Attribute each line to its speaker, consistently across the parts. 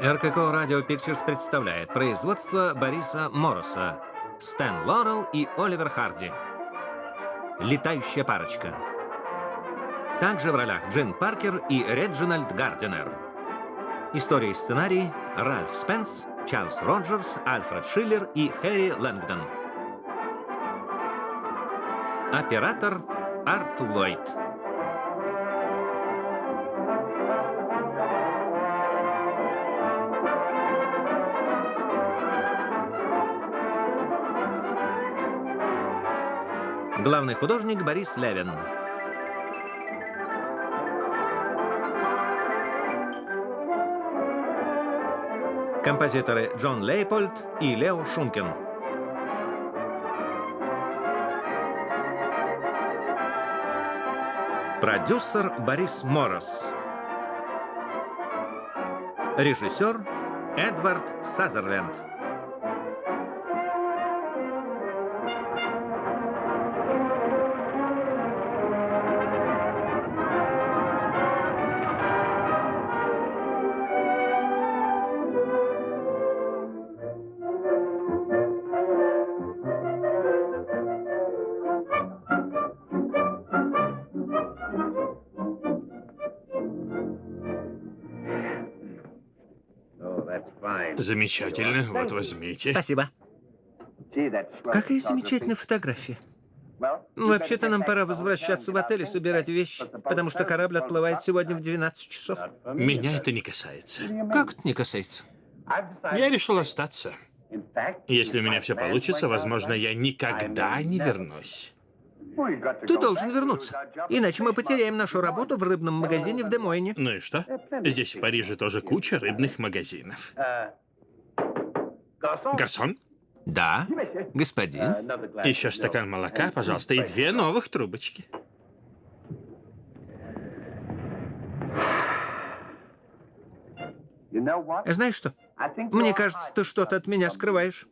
Speaker 1: РКК Радио Pictures представляет производство Бориса Мороса, Стэн Лорел и Оливер Харди. Летающая парочка. Также в ролях Джин Паркер и Реджинальд Гардинер. История и сценарий Ральф Спенс, Чарльз Роджерс, Альфред Шиллер и Хэри Лэнгдон. Оператор Арт Ллойд. Главный художник Борис Левин. Композиторы Джон Лейпольд и Лео Шумкин. Продюсер Борис Морос. Режиссер Эдвард Сазерленд.
Speaker 2: Замечательно, вот возьмите.
Speaker 1: Спасибо. Какая замечательная фотография. Вообще-то нам пора возвращаться в отель и собирать вещи, потому что корабль отплывает сегодня в 12 часов.
Speaker 2: Меня это не касается.
Speaker 1: Как это не касается?
Speaker 2: Я решил остаться. Если у меня все получится, возможно, я никогда не вернусь.
Speaker 1: Ты должен вернуться, иначе мы потеряем нашу работу в рыбном магазине в Демойне.
Speaker 2: Ну и что? Здесь, в Париже, тоже куча рыбных магазинов. Гарсон,
Speaker 1: Да, господин.
Speaker 2: еще стакан молока, пожалуйста, и две новых трубочки.
Speaker 1: Знаешь что? Мне кажется, ты что-то от меня скрываешь.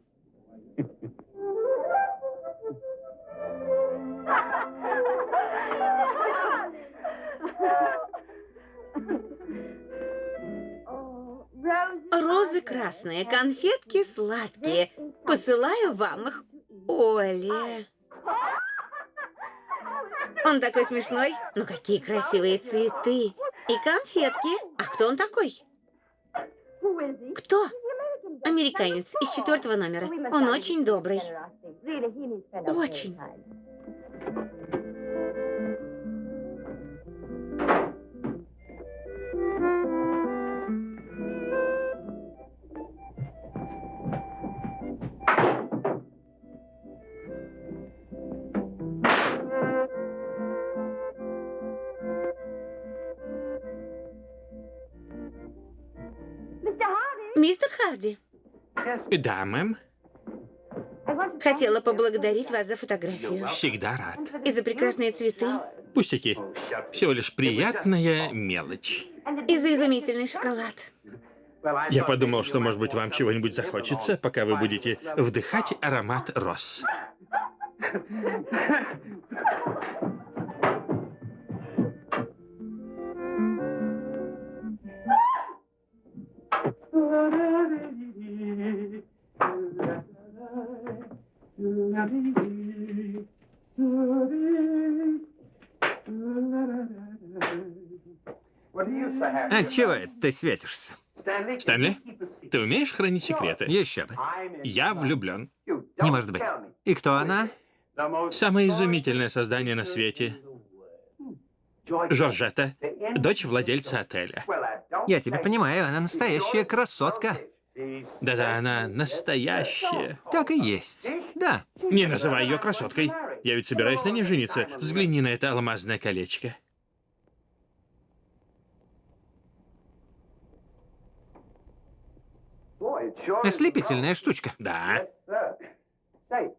Speaker 3: Розы красные, конфетки сладкие. Посылаю вам их, Оля. Он такой смешной. Ну, какие красивые цветы. И конфетки. А кто он такой? Кто? Американец из четвертого номера. Он очень добрый. Очень.
Speaker 2: Да, мэм,
Speaker 3: хотела поблагодарить вас за фотографию.
Speaker 2: всегда рад.
Speaker 3: И за прекрасные цветы.
Speaker 2: Пустяки. Всего лишь приятная мелочь.
Speaker 3: И за изумительный шоколад.
Speaker 2: Я подумал, что, может быть, вам чего-нибудь захочется, пока вы будете вдыхать аромат роз.
Speaker 1: А чего это ты светишься?
Speaker 2: Стэнли, ты умеешь хранить секреты?
Speaker 1: Еще бы.
Speaker 2: Я влюблен.
Speaker 1: Не может быть. И кто она?
Speaker 2: Самое изумительное создание на свете. Жоржетта, дочь владельца отеля.
Speaker 1: Я тебя понимаю, она настоящая красотка.
Speaker 2: Да-да, она настоящая.
Speaker 1: Так и есть. Да.
Speaker 2: Не называй ее красоткой. Я ведь собираюсь на ней жениться. Взгляни на это алмазное колечко.
Speaker 1: Ослепительная штучка.
Speaker 2: Да.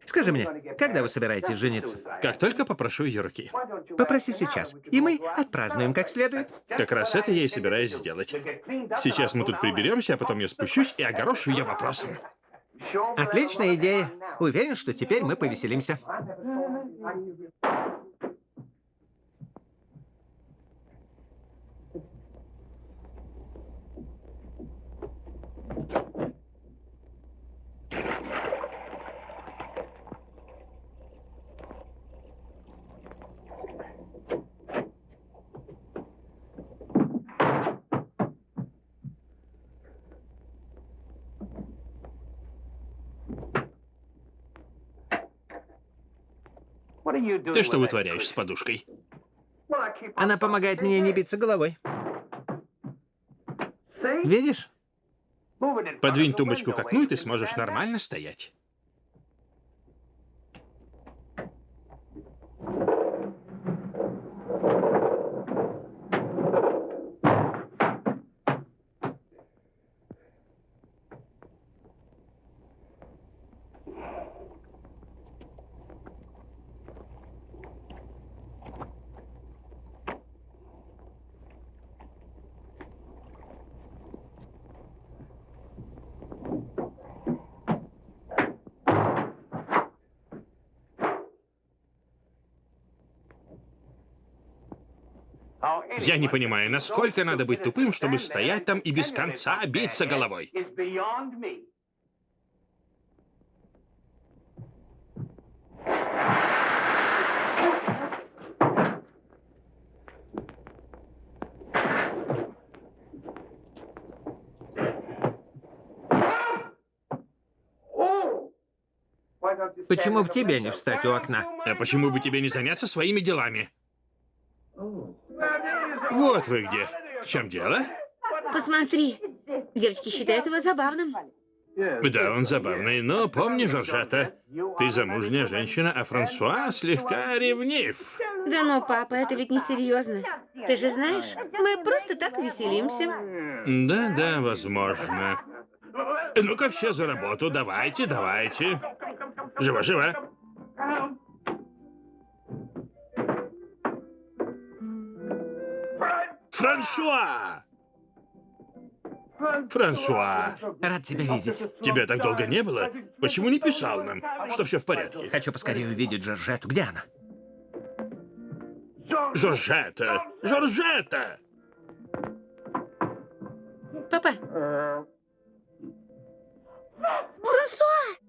Speaker 1: Скажи мне, когда вы собираетесь жениться?
Speaker 2: Как только попрошу ее руки.
Speaker 1: Попроси сейчас, и мы отпразднуем как следует.
Speaker 2: Как раз это я и собираюсь сделать. Сейчас мы тут приберемся, а потом я спущусь и огорошу ее вопросом.
Speaker 1: Отличная идея. Уверен, что теперь мы повеселимся.
Speaker 2: Ты что вытворяешь с подушкой?
Speaker 1: Она помогает мне не биться головой. Видишь?
Speaker 2: Подвинь тумбочку к окну, и ты сможешь нормально стоять. Я не понимаю, насколько надо быть тупым, чтобы стоять там и без конца биться головой.
Speaker 1: Почему бы тебе не встать у окна?
Speaker 2: А почему бы тебе не заняться своими делами? Вот вы где. В чем дело?
Speaker 4: Посмотри. Девочки считают его забавным.
Speaker 2: Да, он забавный, но помни, Жоржата, ты замужняя женщина, а Франсуа слегка ревнив.
Speaker 4: Да ну, папа, это ведь не серьезно. Ты же знаешь, мы просто так веселимся.
Speaker 2: Да-да, возможно. Ну-ка все за работу, давайте, давайте. Живо, живо. Франсуа! Франсуа,
Speaker 1: Рад тебя видеть.
Speaker 2: тебя так долго не было? Почему не писал нам, что все в порядке?
Speaker 1: Хочу поскорее увидеть Жоржету. Где она?
Speaker 2: Жоржета! Жоржета!
Speaker 4: Папа. Франсуа!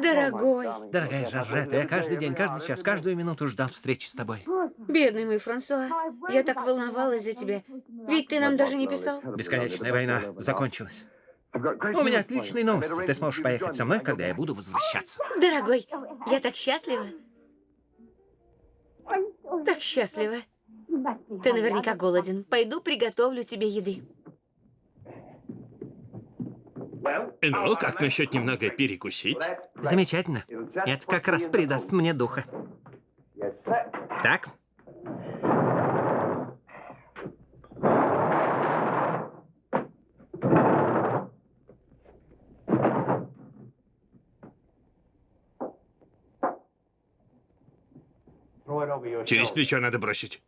Speaker 4: Дорогой.
Speaker 1: Дорогая Жоржета, я каждый день, каждый час, каждую минуту ждал встречи с тобой.
Speaker 4: Бедный мой Франсуа. Я так волновалась за тебя. Ведь ты нам даже не писал.
Speaker 1: Бесконечная война закончилась. У меня отличные новости. Ты сможешь поехать со мной, когда я буду возвращаться.
Speaker 4: Дорогой, я так счастлива. Так счастлива. Ты наверняка голоден. Пойду приготовлю тебе еды.
Speaker 2: Ну, как насчет немного перекусить?
Speaker 1: Замечательно. Это как раз придаст мне духа. Так,
Speaker 2: Через плечо надо бросить.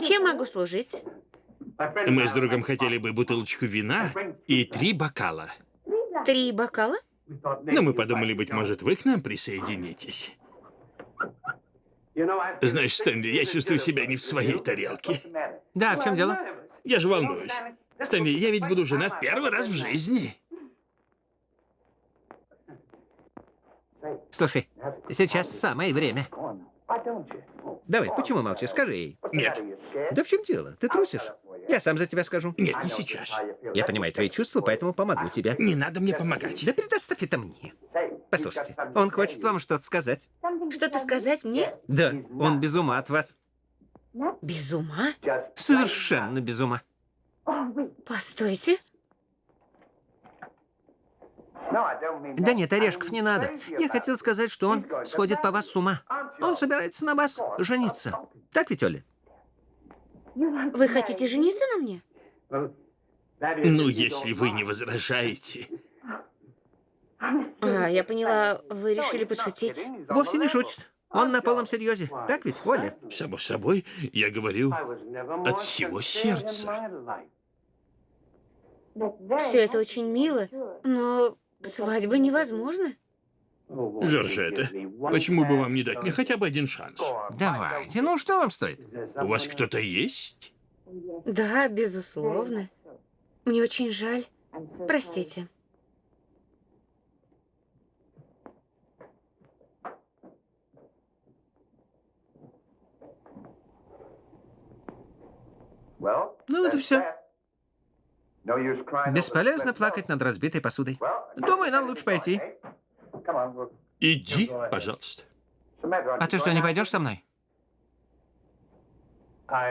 Speaker 4: Чем могу служить?
Speaker 2: Мы с другом хотели бы бутылочку вина и три бокала.
Speaker 4: Три бокала?
Speaker 2: Но мы подумали, быть может, вы к нам присоединитесь. Знаешь, Стэнли, я чувствую себя не в своей тарелке.
Speaker 1: да, в чем дело?
Speaker 2: Я же волнуюсь. Стэнли, я ведь буду женат первый раз в жизни.
Speaker 1: Слушай, сейчас самое время. Давай, почему молчишь? Скажи ей.
Speaker 2: Нет,
Speaker 1: Да в чем дело? Ты трусишь? Я сам за тебя скажу.
Speaker 2: нет, не сейчас.
Speaker 1: Я понимаю твои чувства, поэтому помогу тебе.
Speaker 2: Не надо мне помогать.
Speaker 1: Да предоставь это мне. Послушайте, он хочет вам что-то сказать.
Speaker 4: Что-то сказать мне?
Speaker 1: Да, он без ума от вас.
Speaker 4: Без ума?
Speaker 1: Совершенно без ума.
Speaker 4: Постойте.
Speaker 1: Да нет, орешков не надо. Я хотел сказать, что он сходит по вас с ума. Он собирается на вас жениться. Так ведь, Оля?
Speaker 4: Вы хотите жениться на мне?
Speaker 2: Ну, если вы не возражаете.
Speaker 4: А, я поняла, вы решили подшутить.
Speaker 1: Вовсе не шутит. Он на полном серьезе. Так ведь, Оля?
Speaker 2: Само собой, я говорю от всего сердца.
Speaker 3: Все это очень мило, но свадьба невозможна.
Speaker 2: Жоржетта, почему бы вам не дать мне хотя бы один шанс?
Speaker 1: Давайте, ну что вам стоит?
Speaker 2: У вас кто-то есть?
Speaker 3: Да, безусловно. Мне очень жаль. Простите.
Speaker 1: Ну, это все. Бесполезно плакать над разбитой посудой. Думаю, нам лучше пойти.
Speaker 2: Иди, пожалуйста.
Speaker 1: А ты что, не пойдешь со мной?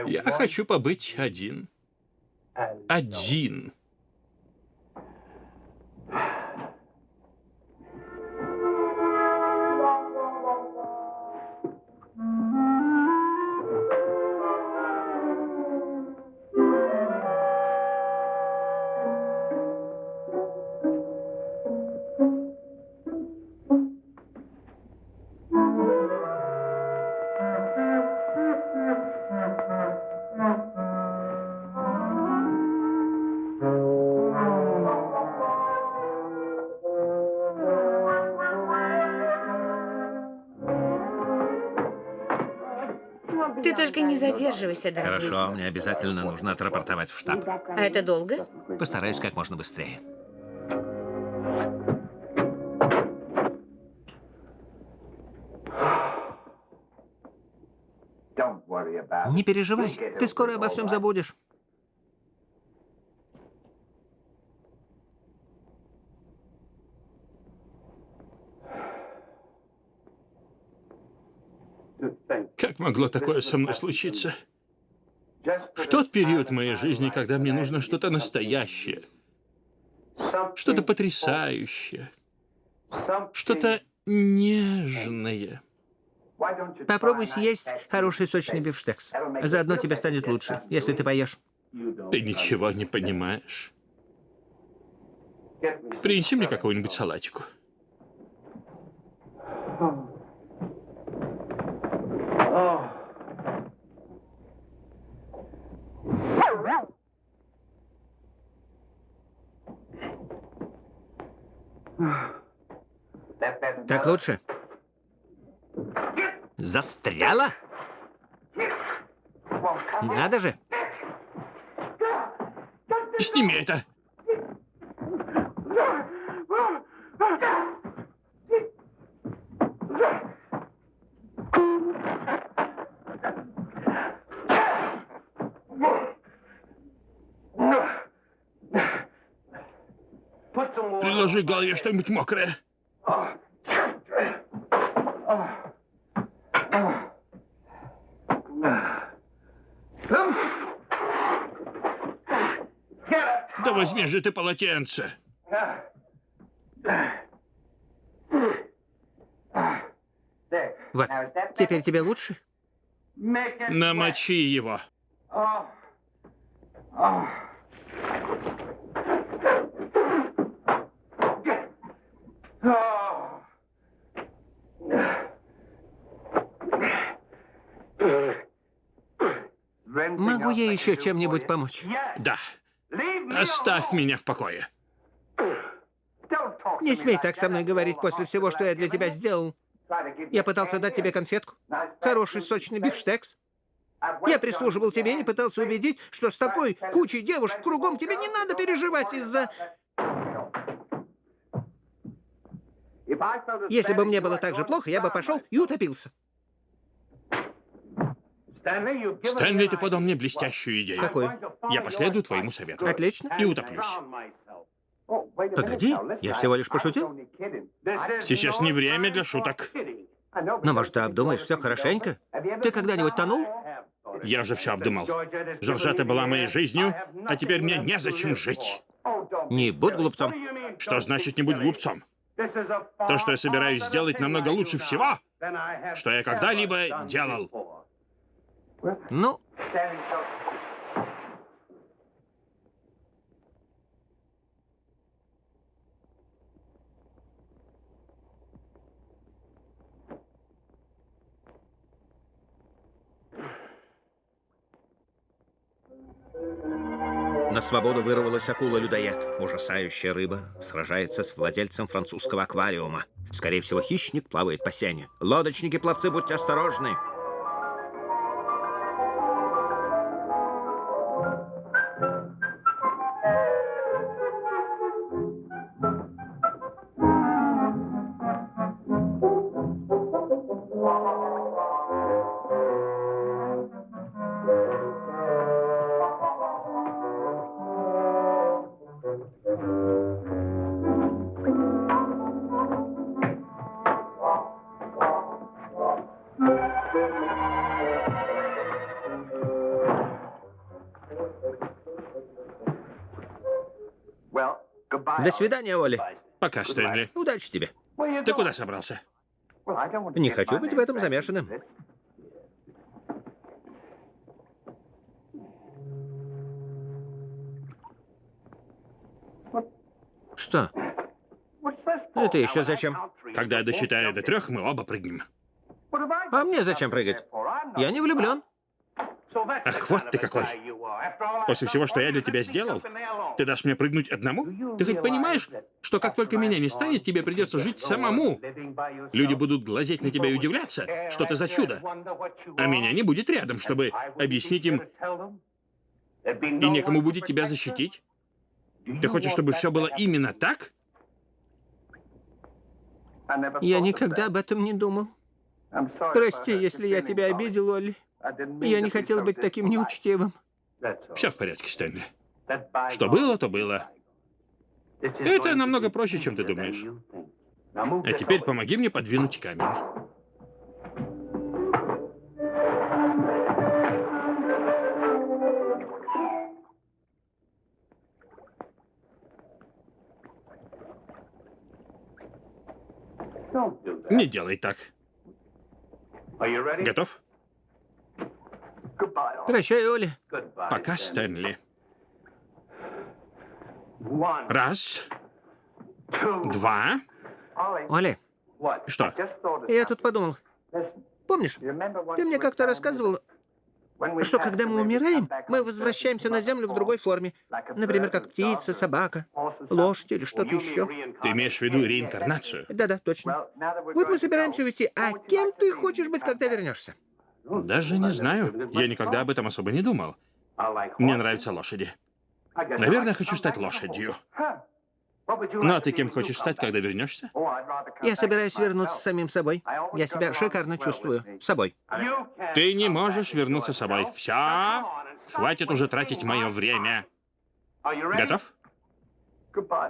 Speaker 2: Я хочу побыть один. Один.
Speaker 3: Задерживайся, дорогой.
Speaker 1: Хорошо, мне обязательно нужно отрапортовать в штаб.
Speaker 3: А это долго?
Speaker 1: Постараюсь как можно быстрее. Не переживай, ты скоро обо всем забудешь.
Speaker 2: Как могло такое со мной случиться? В тот период моей жизни, когда мне нужно что-то настоящее, что-то потрясающее, что-то нежное.
Speaker 1: Попробуй съесть хороший сочный бифштекс. Заодно тебе станет лучше, если ты поешь.
Speaker 2: Ты ничего не понимаешь. Принеси мне какого-нибудь салатику.
Speaker 1: Так лучше? Застряла? Надо же.
Speaker 2: Сними это. Приложи голове что-нибудь мокрое. Да возьми же ты полотенце.
Speaker 1: Вот, теперь тебе лучше?
Speaker 2: Намочи его.
Speaker 1: Могу я еще чем-нибудь помочь?
Speaker 2: Да. Оставь меня в покое.
Speaker 1: Не смей так со мной говорить после всего, что я для тебя сделал. Я пытался дать тебе конфетку. Хороший сочный бифштекс. Я прислуживал тебе и пытался убедить, что с такой кучей девушек кругом тебе не надо переживать из-за... Если бы мне было так же плохо, я бы пошел и утопился.
Speaker 2: Стэнли, ты подал мне блестящую идею.
Speaker 1: Какую?
Speaker 2: Я последую твоему совету.
Speaker 1: Отлично.
Speaker 2: И утоплюсь.
Speaker 1: Погоди, я всего лишь пошутил.
Speaker 2: Сейчас не время для шуток.
Speaker 1: Но, может, ты обдумаешь все хорошенько? Ты когда-нибудь тонул?
Speaker 2: Я уже все обдумал. Жоржета была моей жизнью, а теперь мне незачем жить.
Speaker 1: Не будь глупцом.
Speaker 2: Что значит не будь глупцом? То, что я собираюсь сделать, намного лучше всего, что я когда-либо делал.
Speaker 1: Ну, На свободу вырвалась акула-людоед. Ужасающая рыба сражается с владельцем французского аквариума. Скорее всего, хищник плавает по сене. Лодочники, пловцы, будьте осторожны. Свидания, Оли.
Speaker 2: Пока, Стэнли.
Speaker 1: Удачи тебе.
Speaker 2: Ты куда собрался?
Speaker 1: Не хочу быть в этом замешанным. Что? Это еще зачем?
Speaker 2: Когда я досчитаю до трех, мы оба прыгнем.
Speaker 1: А мне зачем прыгать? Я не влюблен.
Speaker 2: Ах, вот ты какой. После всего, что я для тебя сделал, ты дашь мне прыгнуть одному? Ты хоть понимаешь, что как только меня не станет, тебе придется жить самому? Люди будут глазеть на тебя и удивляться, что ты за чудо. А меня не будет рядом, чтобы объяснить им, и некому будет тебя защитить. Ты хочешь, чтобы все было именно так?
Speaker 1: Я никогда об этом не думал. Прости, если я тебя обидел, Олли. Я не хотел быть таким неучтивым.
Speaker 2: Все в порядке, Стэнли. Что было, то было. Это намного проще, чем ты думаешь. А теперь помоги мне подвинуть камень. Не делай так. Готов?
Speaker 1: Прощай, Оли.
Speaker 2: Пока, Стэнли. Раз, два.
Speaker 1: Оли,
Speaker 2: Что?
Speaker 1: я тут подумал. Помнишь, ты мне как-то рассказывал, что когда мы умираем, мы возвращаемся на Землю в другой форме. Например, как птица, собака, лошадь или что-то еще.
Speaker 2: Ты имеешь в виду реинкарнацию?
Speaker 1: Да-да, точно. Вот мы собираемся уйти. А кем ты хочешь быть, когда вернешься?
Speaker 2: Даже не знаю. Я никогда об этом особо не думал. Мне нравятся лошади. Наверное, хочу стать лошадью. Ну, а ты кем хочешь стать, когда вернешься?
Speaker 1: Я собираюсь вернуться самим собой. Я себя шикарно чувствую. Собой.
Speaker 2: Ты не можешь вернуться собой. Все. Хватит уже тратить мое время. Готов?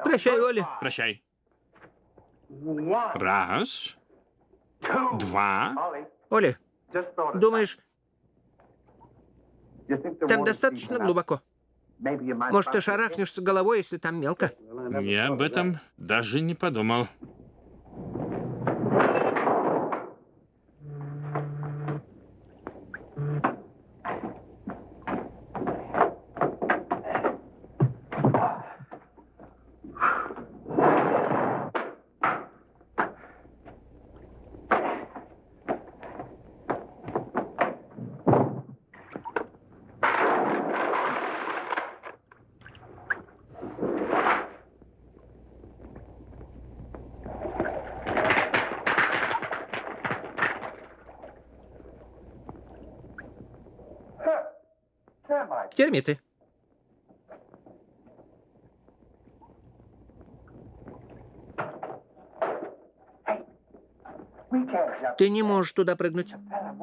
Speaker 1: Прощай, Оли.
Speaker 2: Прощай. Раз, два.
Speaker 1: Оли, думаешь, там достаточно глубоко? Может, ты шарахнешься головой, если там мелко?
Speaker 2: Я об этом даже не подумал.
Speaker 1: Термиты. Ты не можешь туда прыгнуть.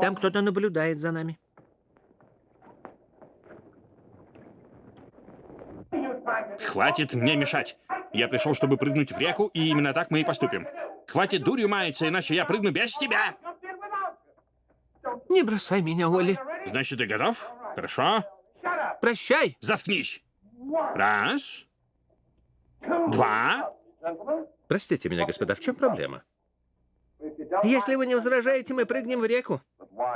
Speaker 1: Там кто-то наблюдает за нами.
Speaker 2: Хватит мне мешать. Я пришел, чтобы прыгнуть в реку, и именно так мы и поступим. Хватит дурью маяться, иначе я прыгну без тебя.
Speaker 1: Не бросай меня, Оли.
Speaker 2: Значит, ты готов? Хорошо.
Speaker 1: Прощай.
Speaker 2: Заткнись. Раз, два.
Speaker 1: Простите меня, господа, в чем проблема? Если вы не возражаете, мы прыгнем в реку.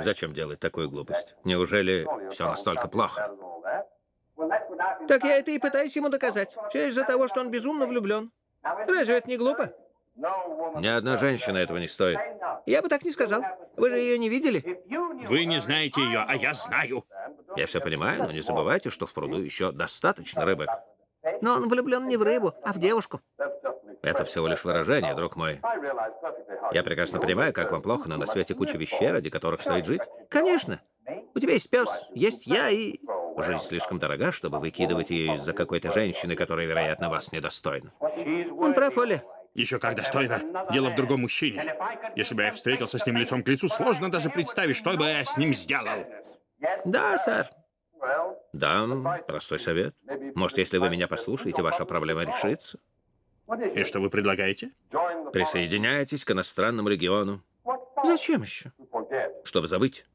Speaker 1: Зачем делать такую глупость? Неужели все настолько плохо? Так я это и пытаюсь ему доказать. Все из-за того, что он безумно влюблен. Разве это не глупо? Ни одна женщина этого не стоит. Я бы так не сказал. Вы же ее не видели?
Speaker 2: Вы не знаете ее, а я знаю.
Speaker 1: Я все понимаю, но не забывайте, что в пруду еще достаточно рыбок.
Speaker 3: Но он влюблен не в рыбу, а в девушку.
Speaker 1: Это всего лишь выражение, друг мой. Я прекрасно понимаю, как вам плохо, но на свете куча вещей, ради которых стоит жить. Конечно. У тебя есть пес, есть я и... Жизнь слишком дорога, чтобы выкидывать ее из-за какой-то женщины, которая, вероятно, вас недостойна.
Speaker 3: Он прав, Оли.
Speaker 2: Еще как достойно. Дело в другом мужчине. Если бы я встретился с ним лицом к лицу, сложно даже представить, что бы я с ним сделал.
Speaker 3: Да, сэр.
Speaker 1: Да, простой совет. Может, если вы меня послушаете, ваша проблема решится.
Speaker 2: И что вы предлагаете?
Speaker 1: Присоединяйтесь к иностранному региону,
Speaker 3: Зачем еще?
Speaker 1: чтобы забыть.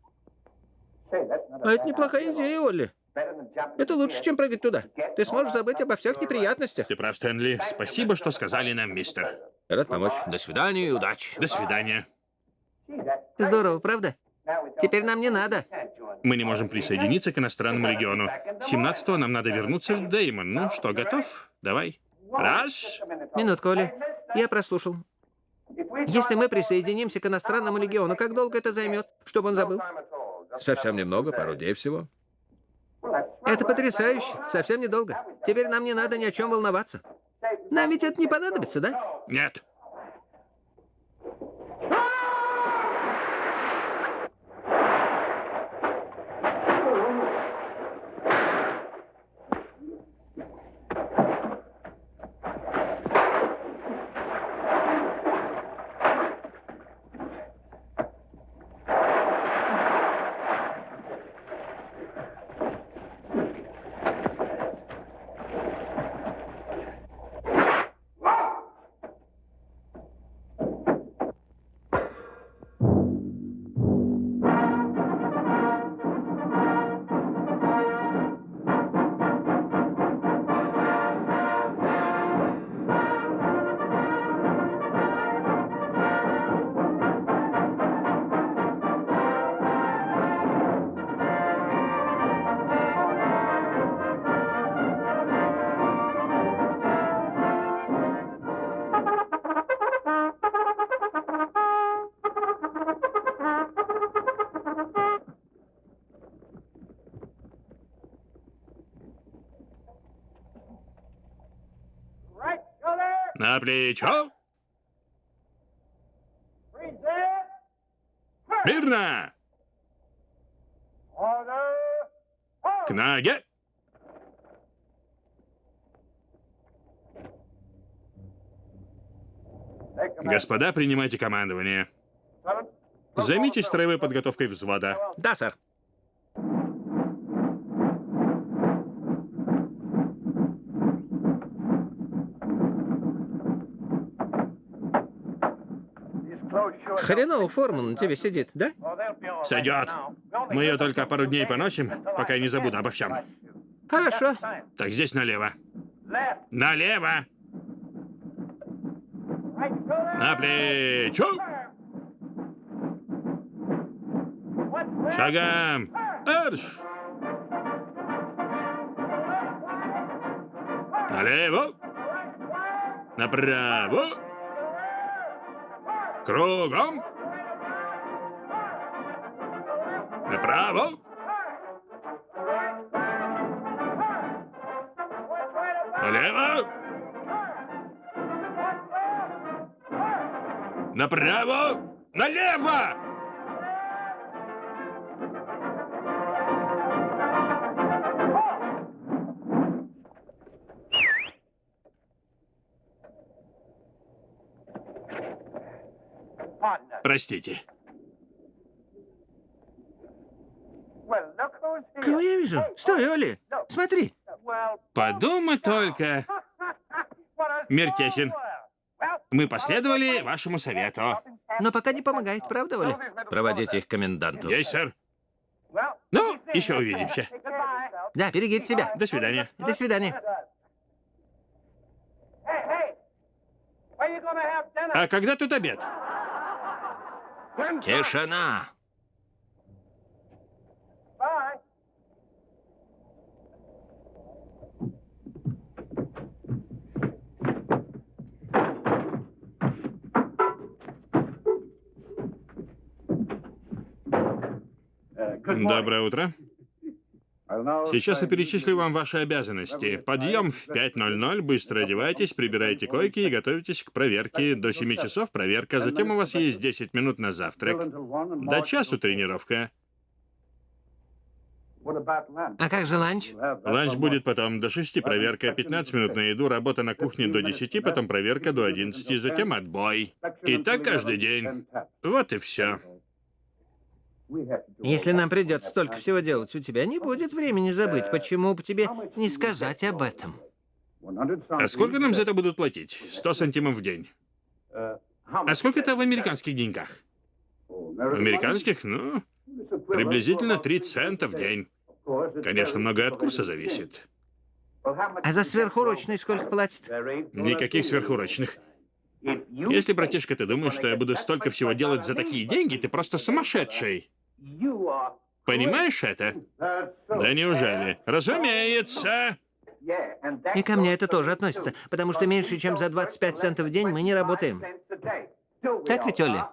Speaker 3: А это неплохая идея, Олли. Это лучше, чем прыгать туда. Ты сможешь забыть обо всех неприятностях.
Speaker 2: Ты прав, Стэнли. Спасибо, что сказали нам, мистер.
Speaker 1: Рад помочь. До свидания и удачи.
Speaker 2: До свидания.
Speaker 3: Здорово, правда? Теперь нам не надо.
Speaker 2: Мы не можем присоединиться к иностранному региону. 17-го нам надо вернуться в Деймон. Ну что, готов? Давай. Раз.
Speaker 3: Минутку, Оли. Я прослушал. Если мы присоединимся к иностранному легиону, как долго это займет, чтобы он забыл?
Speaker 1: Совсем немного, пару дней всего.
Speaker 3: Это потрясающе. Совсем недолго. Теперь нам не надо ни о чем волноваться. Нам ведь это не понадобится, да?
Speaker 2: Нет. Плечо. Мирно. К ноге. Господа, принимайте командование. Займитесь строевой подготовкой взвода.
Speaker 1: Да, сэр.
Speaker 3: Хреново форма на тебе сидит, да?
Speaker 2: Сойдет. Мы ее только пару дней поносим, пока я не забуду обо всем.
Speaker 3: Хорошо.
Speaker 2: Так, здесь налево. Налево. На плечо. Шагом. Арш. Налево. Направо. Кругом. Направо. Налево. Направо. Налево. Простите.
Speaker 3: Кого я вижу? Стой, Оли. Смотри.
Speaker 2: Подумай только. Мир тесен. Мы последовали вашему совету.
Speaker 3: Но пока не помогает, правда, Оли?
Speaker 1: Проводите их к коменданту.
Speaker 2: Есть, сэр. Ну, еще увидимся.
Speaker 3: Да, берегите себя.
Speaker 2: До свидания.
Speaker 3: До свидания.
Speaker 2: А когда тут обед?
Speaker 1: Тишина!
Speaker 2: Доброе утро. Сейчас я перечислю вам ваши обязанности. Подъем в 5.00, быстро одевайтесь, прибирайте койки и готовитесь к проверке. До 7 часов проверка, затем у вас есть 10 минут на завтрак. До часу тренировка.
Speaker 3: А как же ланч?
Speaker 2: Ланч будет потом до 6 проверка, 15 минут на еду, работа на кухне до 10, потом проверка до 11, затем отбой. И так каждый день. Вот и все.
Speaker 3: Если нам придется столько всего делать, у тебя не будет времени забыть. Почему бы тебе не сказать об этом?
Speaker 2: А сколько нам за это будут платить? 100 сантимов в день. А сколько это в американских деньгах? В американских, ну, приблизительно 3 цента в день. Конечно, многое от курса зависит.
Speaker 3: А за сверхурочные сколько платят?
Speaker 2: Никаких сверхурочных. Если, братишка, ты думаешь, что я буду столько всего делать за такие деньги, ты просто сумасшедший. Понимаешь это? Да неужели? Разумеется.
Speaker 3: И ко мне это тоже относится, потому что меньше, чем за 25 центов в день мы не работаем. Так ведь, Оля?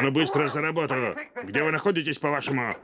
Speaker 2: А ну быстро за работу. Где вы находитесь, по-вашему?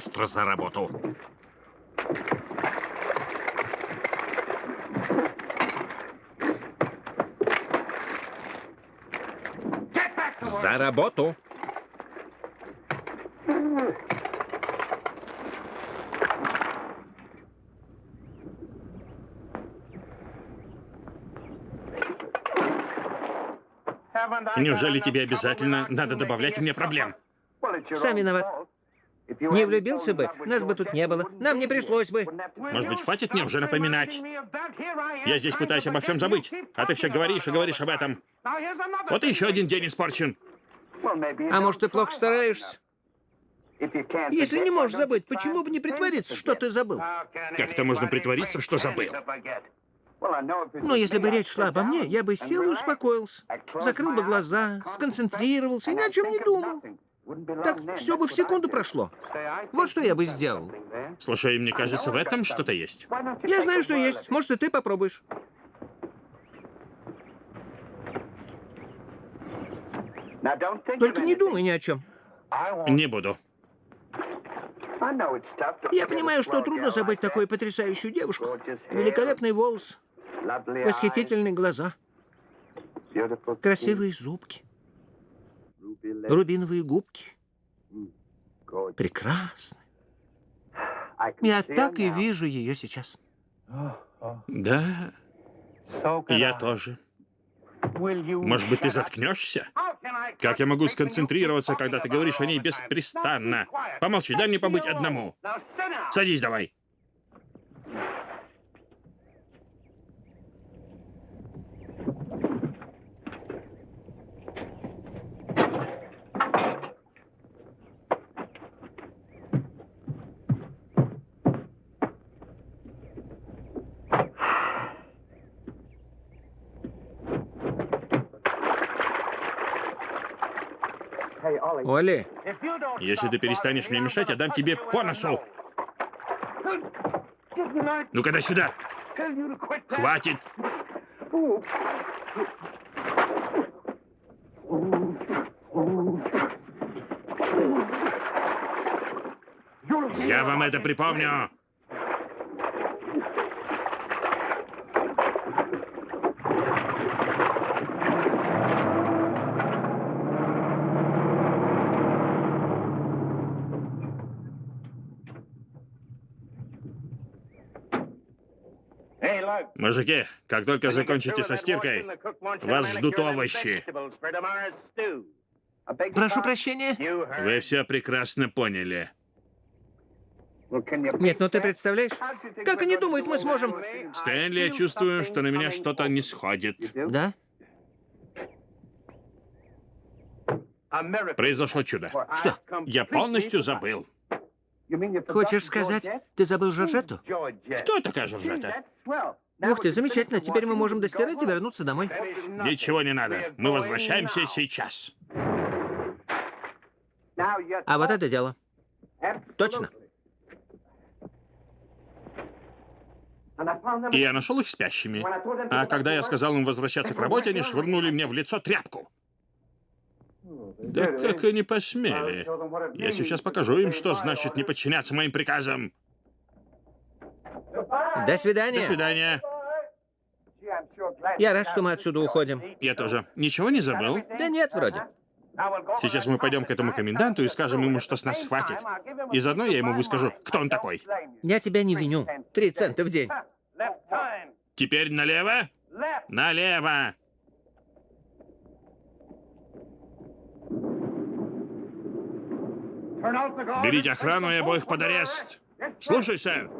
Speaker 1: быстро за работу. За работу!
Speaker 2: Неужели тебе обязательно надо добавлять мне проблем?
Speaker 3: Сам виноват. Не влюбился бы, нас бы тут не было. Нам не пришлось бы.
Speaker 2: Может быть, хватит мне уже напоминать? Я здесь пытаюсь обо всем забыть, а ты все говоришь и говоришь об этом. Вот и еще один день испорчен.
Speaker 3: А может, ты плохо стараешься? Если не можешь забыть, почему бы не притвориться, что ты забыл?
Speaker 2: Как это можно притвориться, что забыл?
Speaker 3: Ну, если бы речь шла обо мне, я бы сел и успокоился. Закрыл бы глаза, сконцентрировался и ни о чем не думал. Так все бы в секунду прошло. Вот что я бы сделал.
Speaker 2: Слушай, мне кажется, в этом что-то есть.
Speaker 3: Я знаю, что есть. Может, и ты попробуешь. Только не думай ни о чем.
Speaker 2: Не буду.
Speaker 3: Я понимаю, что трудно забыть такую потрясающую девушку. Великолепный волос, восхитительные глаза, красивые зубки, рубиновые губки. Прекрасно. Я так и вижу ее сейчас.
Speaker 2: Да, я тоже. Может быть, ты заткнешься? Как я могу сконцентрироваться, когда ты говоришь о ней беспрестанно? Помолчи, дай мне побыть одному. Садись давай.
Speaker 3: Оли,
Speaker 2: Если ты перестанешь мне мешать, я дам тебе по носу. Ну-ка, дай сюда. Хватит. Я вам это припомню. Мужики, как только закончите со стиркой, вас ждут овощи.
Speaker 3: прошу прощения.
Speaker 2: Вы все прекрасно поняли.
Speaker 3: Нет, но ты представляешь, как они думают, мы сможем...
Speaker 2: Стэнли, я чувствую, что на меня что-то не сходит.
Speaker 3: Да?
Speaker 2: Произошло чудо.
Speaker 3: Что?
Speaker 2: Я полностью забыл.
Speaker 3: Хочешь сказать, ты забыл Жоржетту?
Speaker 2: Кто такая Жоржета?
Speaker 3: Ух ты, замечательно. Теперь мы можем достирать и вернуться домой.
Speaker 2: Ничего не надо. Мы возвращаемся сейчас.
Speaker 3: А вот это дело. Точно.
Speaker 2: И я нашел их спящими. А когда я сказал им возвращаться к работе, они швырнули мне в лицо тряпку. Да как они посмели? Я сейчас покажу им, что значит не подчиняться моим приказам.
Speaker 3: До свидания.
Speaker 2: До свидания.
Speaker 3: Я рад, что мы отсюда уходим.
Speaker 2: Я тоже. Ничего не забыл?
Speaker 3: Да нет, вроде.
Speaker 2: Сейчас мы пойдем к этому коменданту и скажем ему, что с нас хватит. И заодно я ему выскажу, кто он такой.
Speaker 3: Я тебя не виню. Три цента в день.
Speaker 2: Теперь налево? Налево! Берите охрану и обоих под арест. Слушай, сэр.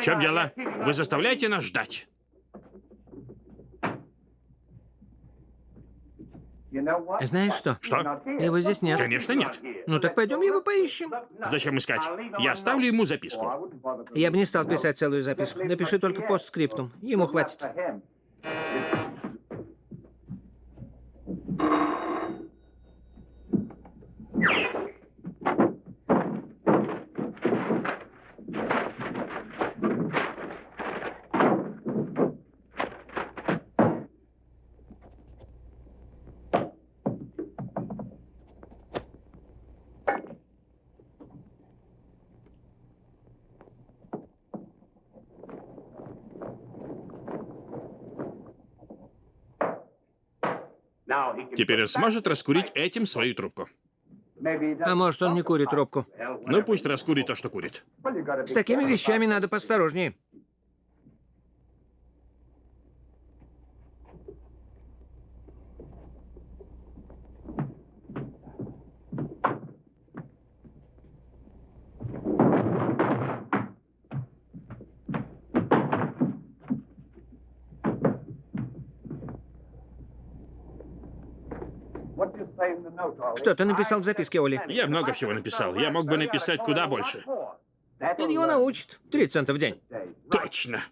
Speaker 2: В чем дело? Вы заставляете нас ждать?
Speaker 3: Знаешь что?
Speaker 2: Что?
Speaker 3: Его здесь нет.
Speaker 2: Конечно, нет.
Speaker 3: Ну так пойдем его поищем.
Speaker 2: Зачем искать? Я оставлю ему записку.
Speaker 3: Я бы не стал писать целую записку. Напиши только постскриптум. Ему хватит.
Speaker 2: Теперь он сможет раскурить этим свою трубку.
Speaker 3: А может, он не курит трубку?
Speaker 2: Ну, пусть раскурит то, что курит.
Speaker 3: С такими вещами надо посторожнее. Что ты написал в записке, Оли?
Speaker 2: Я много всего написал. Я мог бы написать куда больше.
Speaker 3: Он его научит. Три цента в день.
Speaker 2: Точно.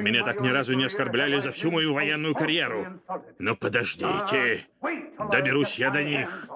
Speaker 2: Меня так ни разу не оскорбляли за всю мою военную карьеру. Но подождите. Доберусь я до них.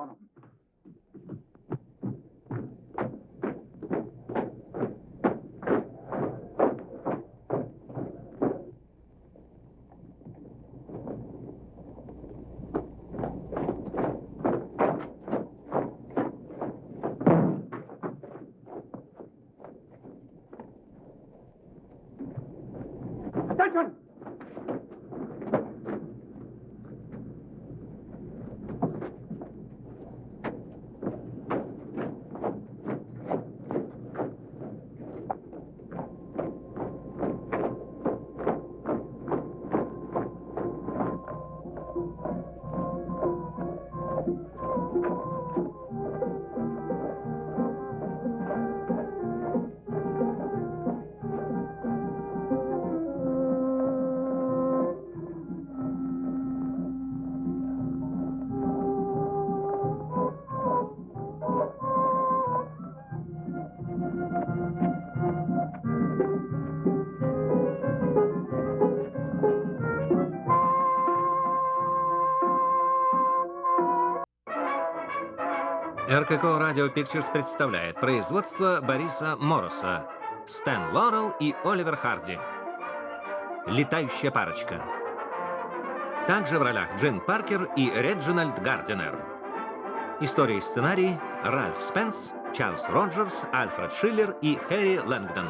Speaker 1: РКК Радио Pictures представляет производство Бориса Мороса, Стэн Лорел и Оливер Харди. Летающая парочка. Также в ролях Джин Паркер и Реджинальд Гардинер. История и сценарий Ральф Спенс, Чарльз Роджерс, Альфред Шиллер и Хэри Лэнгдон.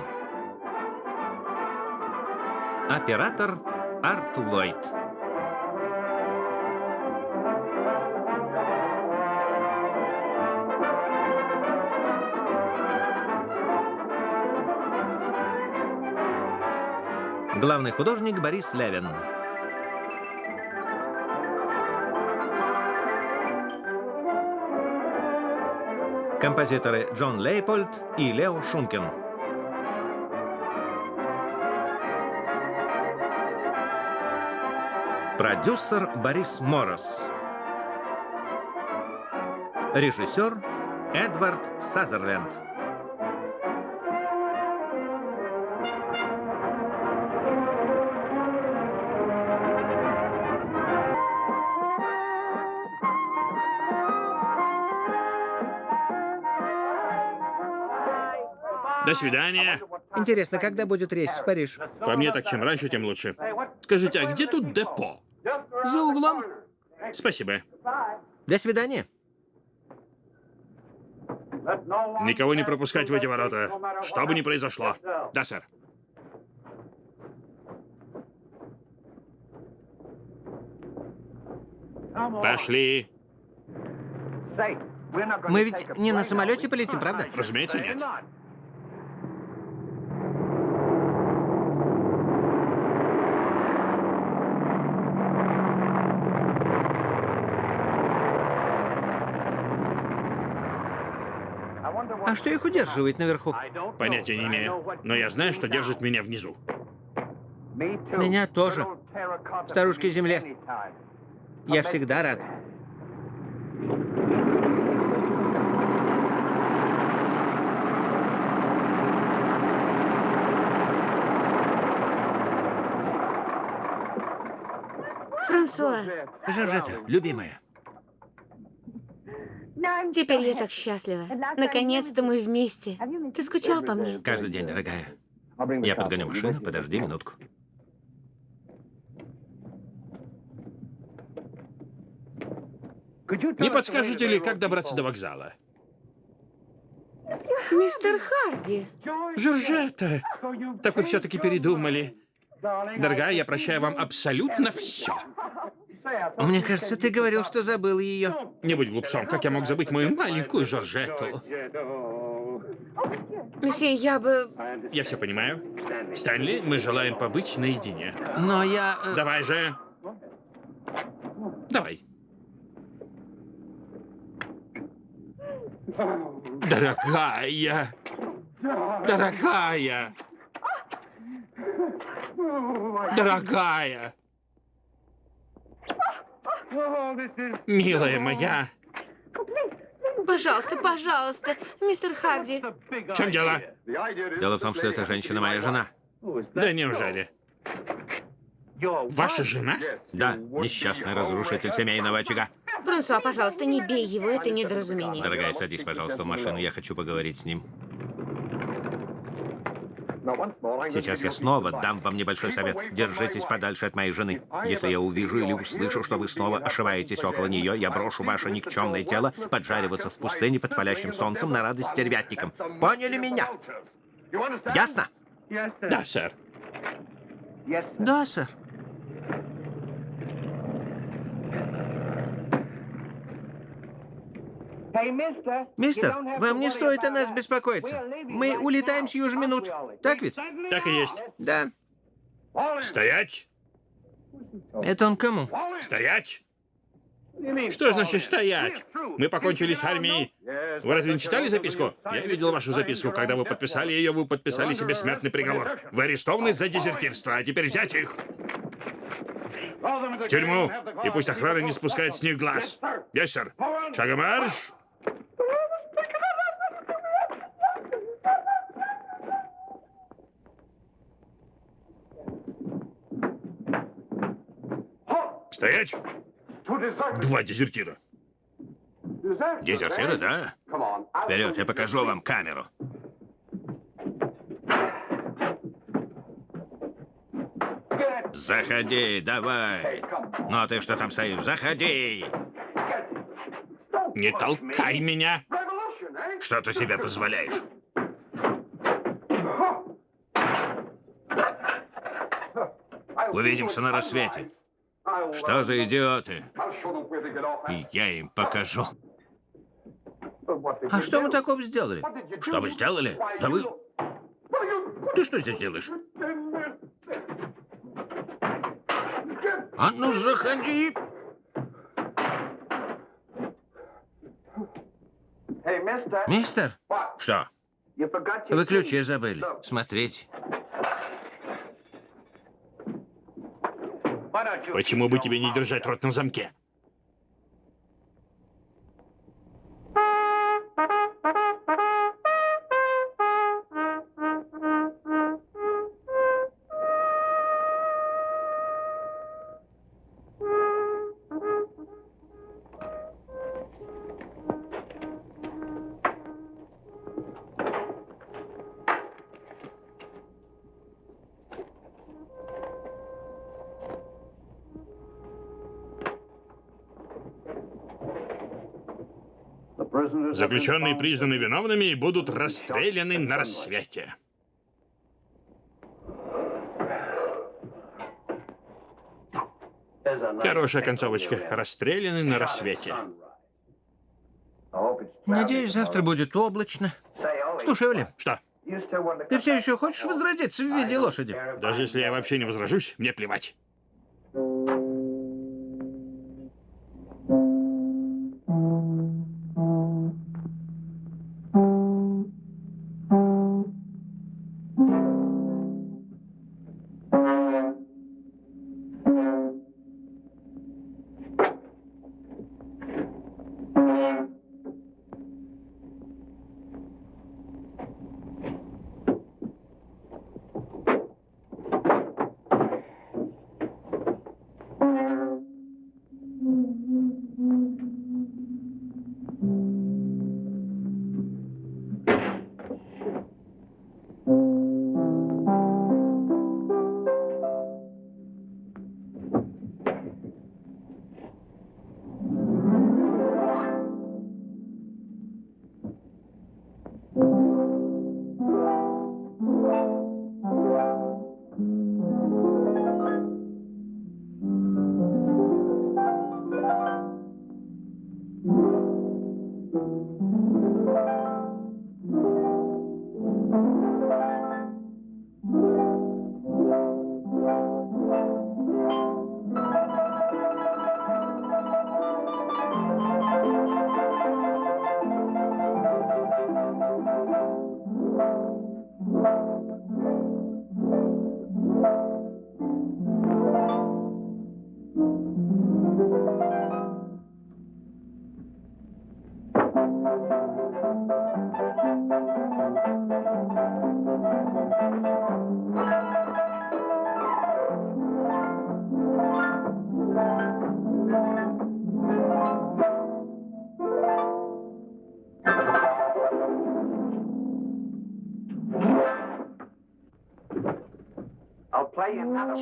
Speaker 1: Оператор Арт Ллойд. Главный художник Борис Левин. Композиторы Джон Лейпольд и Лео Шункин. Продюсер Борис Морос. Режиссер Эдвард Сазерленд.
Speaker 2: До свидания.
Speaker 3: Интересно, когда будет рейс в Париж?
Speaker 2: По мне так чем раньше, тем лучше. Скажите, а где тут депо?
Speaker 3: За углом.
Speaker 2: Спасибо.
Speaker 3: До свидания.
Speaker 2: Никого не пропускать в эти ворота, что бы ни произошло. Да, сэр. Пошли.
Speaker 3: Мы ведь не на самолете полетим, правда?
Speaker 2: Разумеется, нет.
Speaker 3: А что их удерживает наверху?
Speaker 2: Понятия не имею. Но я знаю, что держит меня внизу.
Speaker 3: Меня тоже. Старушке Земле. Я всегда рад.
Speaker 4: Франсуа,
Speaker 3: Жоржета, любимая.
Speaker 4: Теперь я так счастлива. Наконец-то мы вместе. Ты скучал по мне?
Speaker 1: Каждый день, дорогая. Я подгоню машину, подожди минутку.
Speaker 2: Не подскажете ли, как добраться до вокзала?
Speaker 4: Мистер Харди.
Speaker 2: Жоржета, так вы все-таки передумали. Дорогая, я прощаю вам абсолютно все.
Speaker 3: Мне кажется, ты говорил, что забыл ее.
Speaker 2: Не будь глупцом, как я мог забыть мою маленькую Жоржетту?
Speaker 4: Месье, я бы...
Speaker 2: Я все понимаю. Стэнли, мы желаем побыть наедине.
Speaker 3: Но я... э,
Speaker 2: Давай же. Давай. Дорогая. Дорогая. Дорогая. Милая моя.
Speaker 4: Пожалуйста, пожалуйста, мистер Харди.
Speaker 2: В чем дело?
Speaker 1: Дело в том, что эта женщина моя жена.
Speaker 2: Да неужели? Ваша жена?
Speaker 1: Да, несчастный разрушитель семейного очага.
Speaker 4: Франсуа, пожалуйста, не бей его, это недоразумение.
Speaker 1: Дорогая, садись, пожалуйста, в машину, я хочу поговорить с ним. Сейчас я снова дам вам небольшой совет. Держитесь подальше от моей жены. Если я увижу или услышу, что вы снова ошиваетесь около нее, я брошу ваше никчемное тело поджариваться в пустыне под палящим солнцем на радость стервятникам. Поняли меня? Ясно?
Speaker 2: Да, сэр.
Speaker 3: Да, сэр. Мистер, вам не стоит о нас беспокоиться. Мы улетаем сию же минут. Так ведь?
Speaker 2: Так и есть.
Speaker 3: Да.
Speaker 2: Стоять!
Speaker 3: Это он кому?
Speaker 2: Стоять! Что значит стоять? Мы покончили с армией. Вы разве не читали записку? Я видел вашу записку. Когда вы подписали ее, вы подписали себе смертный приговор. Вы арестованы за дезертирство, а теперь взять их. В тюрьму. И пусть охрана не спускает с них глаз. Есть, сэр. Шагом марш! Стоять! Два дезертира.
Speaker 1: Дезертиры, да? Вперед, я покажу вам камеру. Заходи, давай. Ну а ты что там стоишь? Заходи.
Speaker 2: Не толкай меня!
Speaker 1: Что ты себе позволяешь? Увидимся на рассвете. Что за идиоты? И я им покажу.
Speaker 3: А что мы такого сделали?
Speaker 1: Что вы сделали? Да вы... Ты что здесь делаешь? А ну заходи.
Speaker 3: Мистер,
Speaker 1: Что?
Speaker 3: вы ключи забыли. Смотрите.
Speaker 2: Почему бы тебе не держать рот на замке? Заключенные признаны виновными и будут расстреляны на рассвете. Хорошая концовочка. Расстреляны на рассвете.
Speaker 3: Надеюсь, завтра будет облачно. Слушай, Оли,
Speaker 2: Что?
Speaker 3: ты все еще хочешь возродиться в виде лошади?
Speaker 2: Даже если я вообще не возражусь, мне плевать.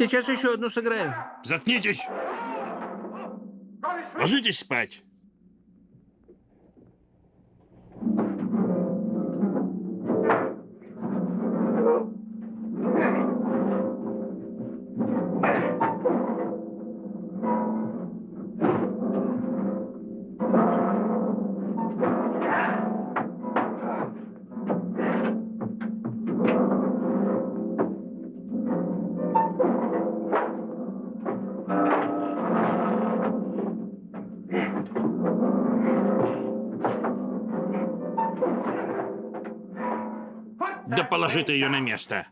Speaker 3: Сейчас еще одну сыграю.
Speaker 2: Заткнитесь! Ложитесь спать. Да положи ты ее на место.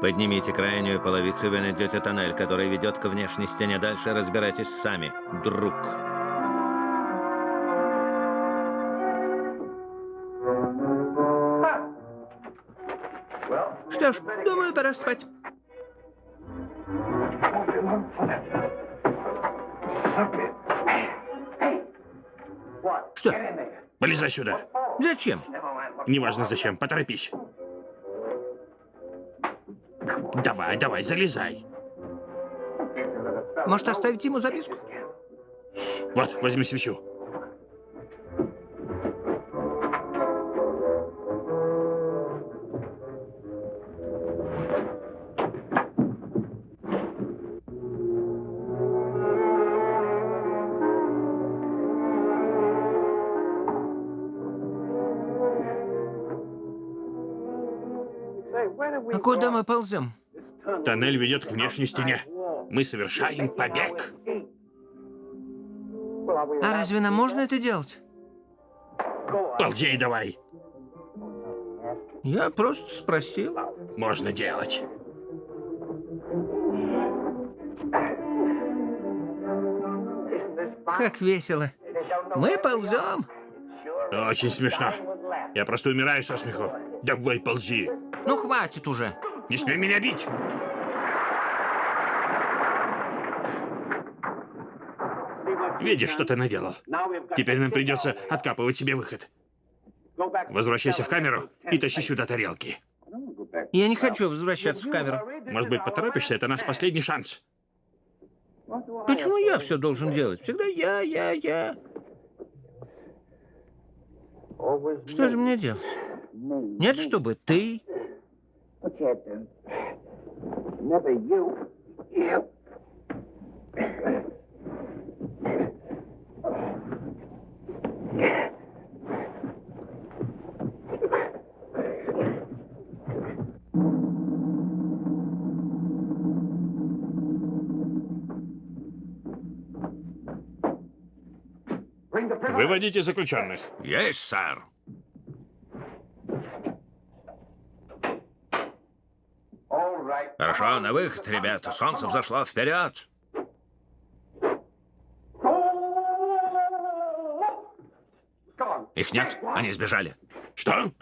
Speaker 1: Поднимите крайнюю половицу, вы найдете тоннель, который ведет к внешней стене. Дальше разбирайтесь сами, друг.
Speaker 3: Что ж, думаю, пора спать. Что?
Speaker 2: Полезай сюда.
Speaker 3: Зачем?
Speaker 2: Неважно зачем, поторопись. Давай, давай, залезай.
Speaker 3: Может, оставить ему записку?
Speaker 2: Вот, возьми свечу.
Speaker 3: А куда мы ползем?
Speaker 2: Тоннель ведет к внешней стене. Мы совершаем побег.
Speaker 3: А разве нам можно это делать?
Speaker 2: Ползей давай.
Speaker 3: Я просто спросил.
Speaker 2: Можно делать.
Speaker 3: Как весело. Мы ползем.
Speaker 2: Очень смешно. Я просто умираю со смеху. Давай ползи.
Speaker 3: Ну, хватит уже.
Speaker 2: Не смей меня бить. Видишь, что ты наделал? Теперь нам придется откапывать себе выход. Возвращайся в камеру и тащи сюда тарелки.
Speaker 3: Я не хочу возвращаться в камеру.
Speaker 2: Может быть, поторопишься? Это наш последний шанс.
Speaker 3: Почему я все должен делать? Всегда я, я, я. Что же мне делать? Нет, чтобы ты.
Speaker 2: Выводите заключенных.
Speaker 1: Есть, сэр. Хорошо, на выход, ребята. Солнце взошло. Вперед! Их нет, они сбежали.
Speaker 2: Что?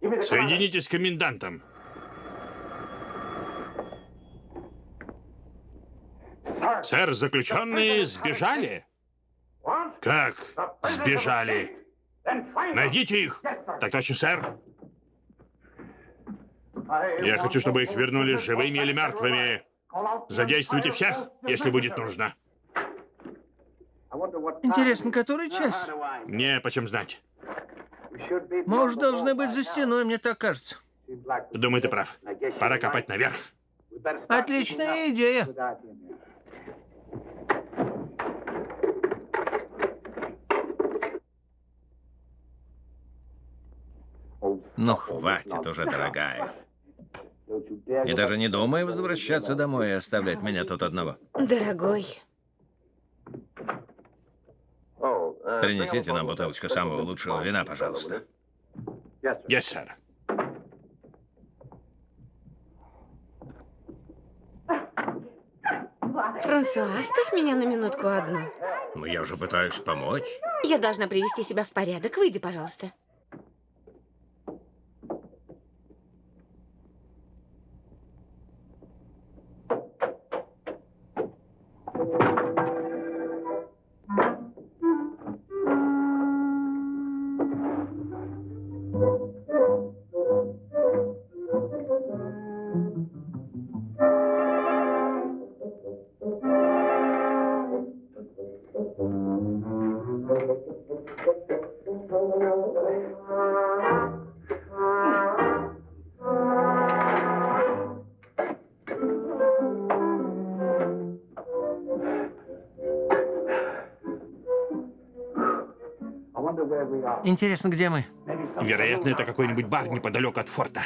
Speaker 2: Соединитесь с комендантом. Сэр, заключенные сбежали? Как сбежали? Найдите их. Так точно, сэр. Я хочу, чтобы их вернули живыми или мертвыми. Задействуйте всех, если будет нужно.
Speaker 3: Интересно, который час?
Speaker 2: Мне почем знать.
Speaker 3: Мы уже должны быть за стеной, мне так кажется.
Speaker 2: Думаю, ты прав. Пора копать наверх.
Speaker 3: Отличная идея.
Speaker 1: Ну, хватит уже, дорогая. И даже не думай возвращаться домой и оставлять меня тут одного.
Speaker 4: Дорогой,
Speaker 1: Принесите нам бутылочку самого лучшего вина, пожалуйста.
Speaker 2: Yes, сэр.
Speaker 4: Франсуа, оставь меня на минутку одну.
Speaker 1: Ну, я уже пытаюсь помочь.
Speaker 4: Я должна привести себя в порядок. Выйди, пожалуйста.
Speaker 3: Интересно, где мы?
Speaker 2: Вероятно, это какой-нибудь бар неподалеку от форта.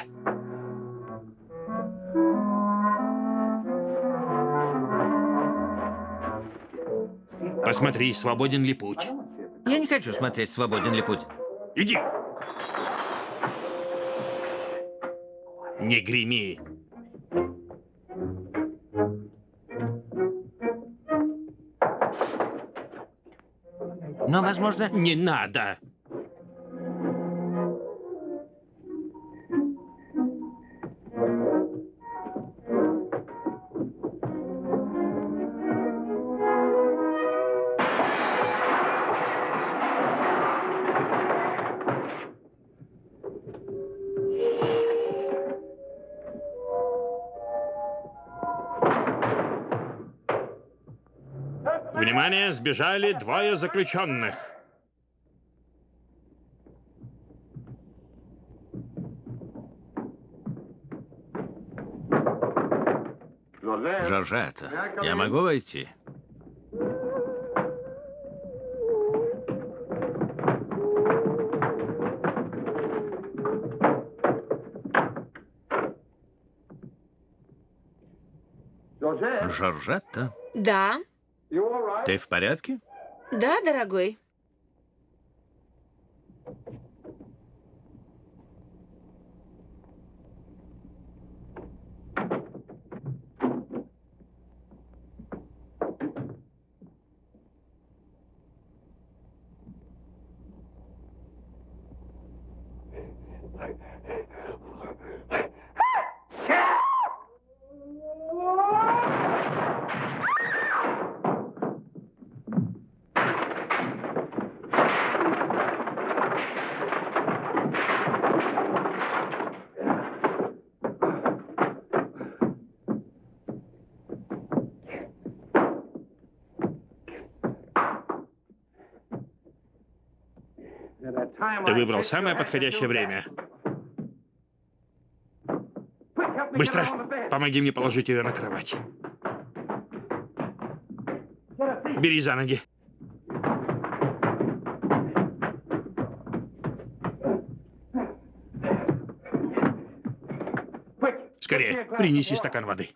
Speaker 2: Посмотри, свободен ли путь.
Speaker 3: Я не хочу смотреть, свободен ли путь.
Speaker 2: Иди. Не греми.
Speaker 3: Но, возможно...
Speaker 2: Не надо. Внимание, сбежали двое заключенных.
Speaker 1: Жоржета, я могу войти? Жоржетта,
Speaker 4: Да,
Speaker 1: ты в порядке?
Speaker 4: да, дорогой.
Speaker 2: Ты выбрал самое подходящее время. Быстро! Помоги мне положить ее на кровать. Бери за ноги. Скорее, принеси стакан воды.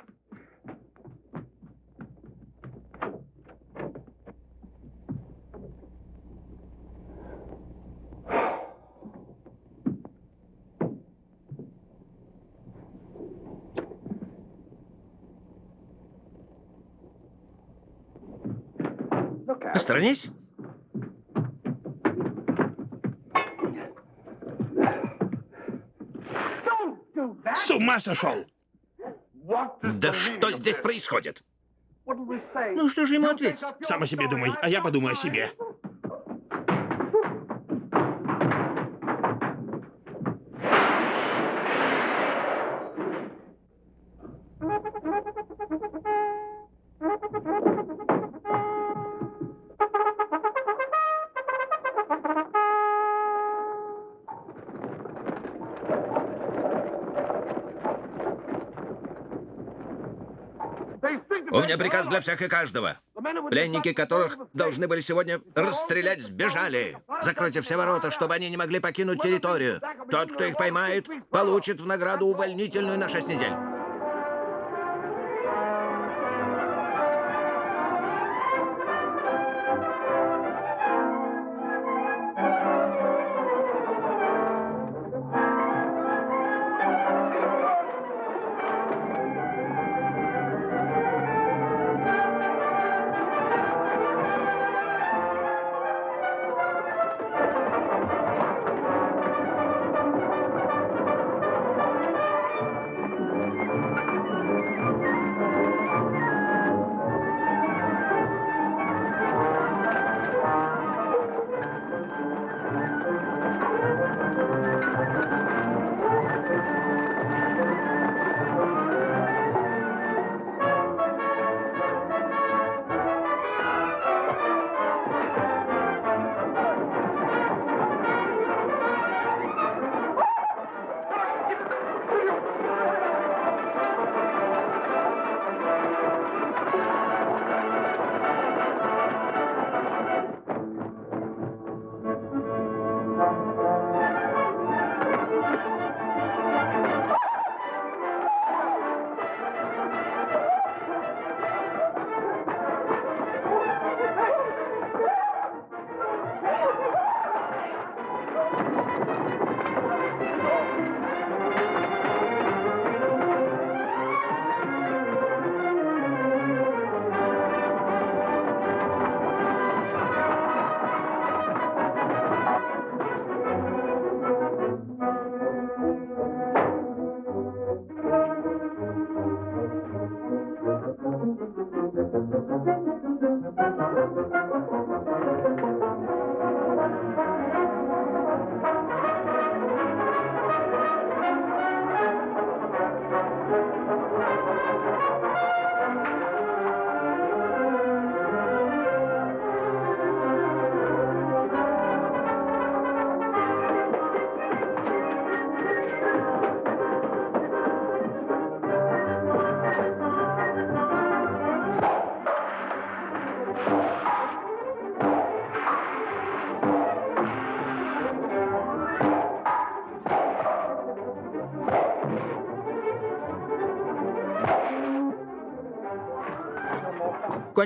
Speaker 3: Посторонись.
Speaker 2: С ума сошел!
Speaker 1: Да что здесь происходит?
Speaker 3: Ну, что же ему ответить?
Speaker 2: Сам о себе думай, а я подумаю о себе.
Speaker 1: Приказ для всех и каждого. Пленники, которых должны были сегодня расстрелять, сбежали. Закройте все ворота, чтобы они не могли покинуть территорию. Тот, кто их поймает, получит в награду увольнительную на 6 недель.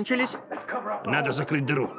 Speaker 3: Кончились.
Speaker 2: Надо закрыть дыру.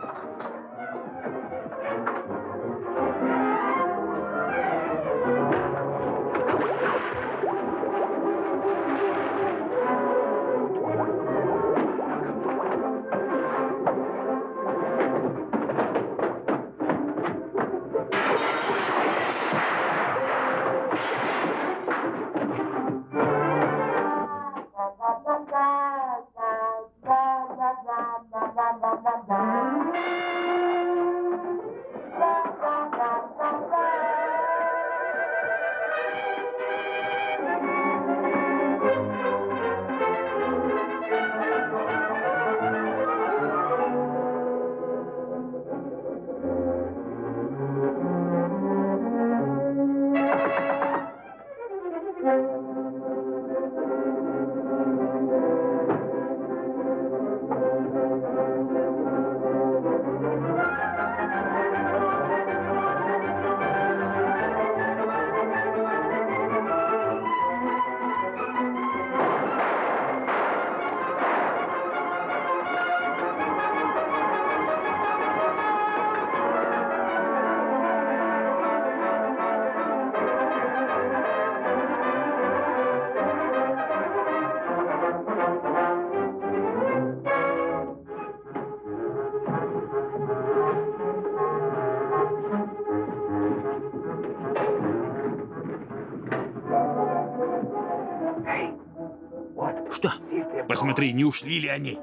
Speaker 2: Посмотри, не ушли ли они?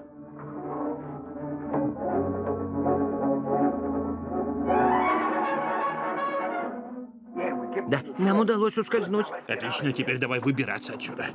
Speaker 3: Да, нам удалось ускользнуть.
Speaker 2: Отлично, теперь давай выбираться отсюда.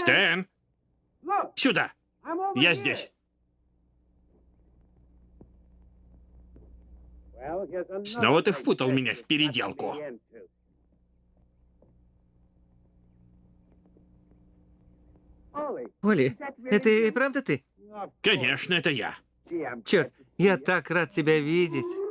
Speaker 5: Стэн! Сюда! Я здесь. Снова ты впутал меня в переделку.
Speaker 1: Оли, это и правда ты?
Speaker 5: Конечно, это я.
Speaker 1: Черт, я так рад тебя видеть.